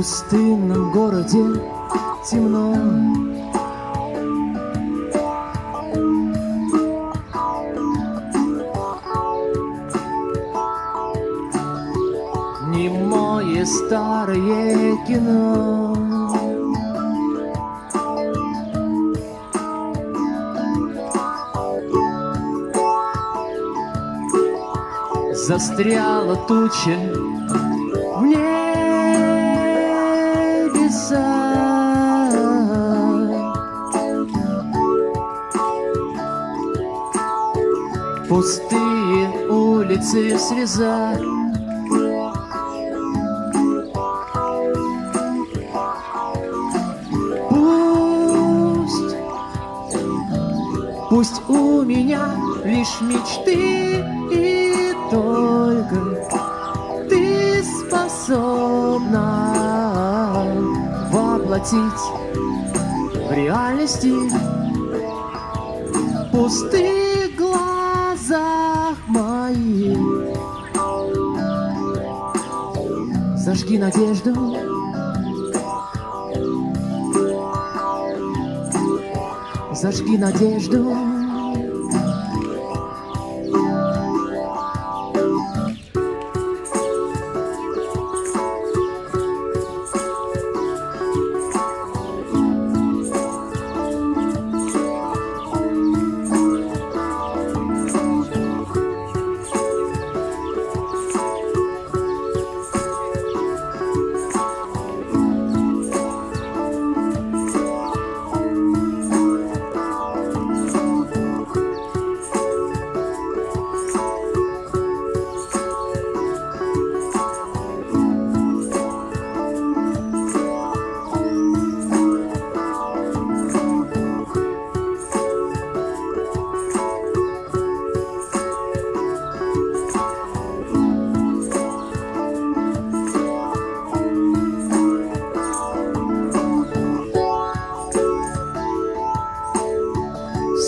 пустынном городе темно. Немое старое кино. Застряла туча Пустые улицы среза Пусть, пусть у меня лишь мечты и только ты способна воплотить в реальности глазах моих. Зажги надежду, зажги надежду.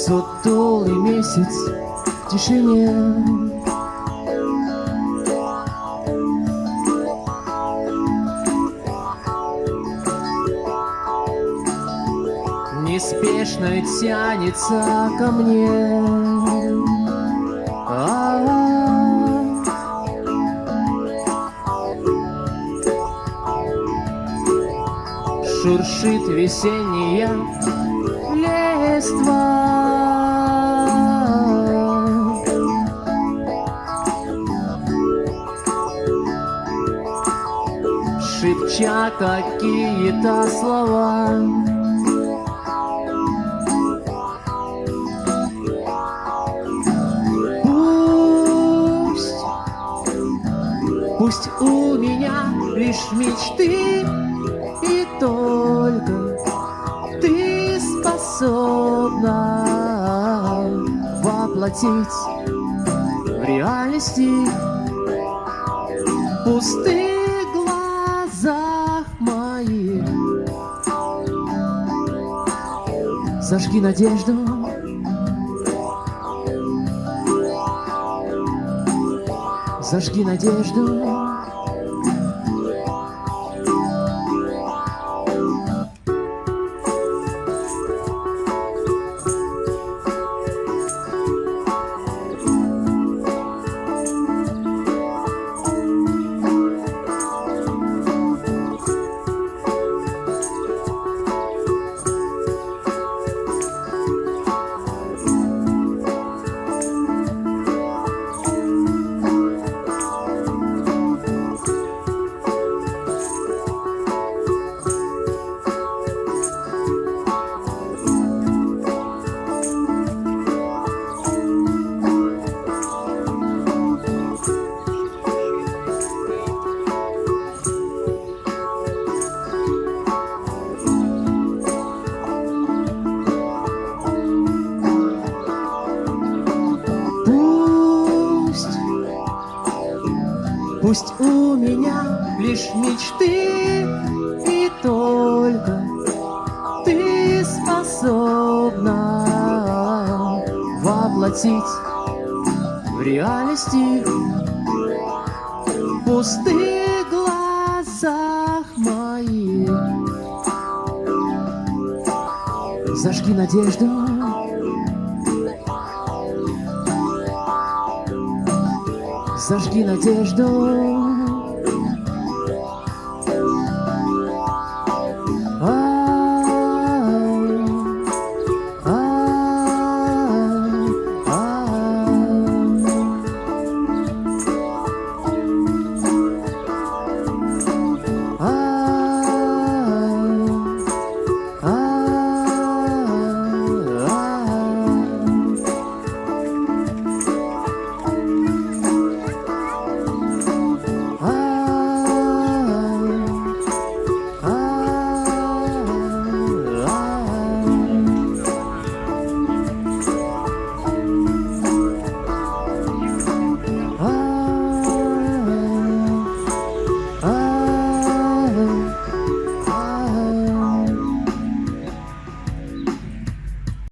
Сутулый месяц в тишине Неспешно тянется ко мне. Шуршит весенняя листва Шепча какие-то слова. Пусть, пусть у меня лишь мечты И только ты способна воплотить в реальности пустых Зажги надежду, зажги надежду. Пусть у меня лишь мечты и только ты способна воплотить в реальности пусты глазах моих. Зажги надежду Зажги надежду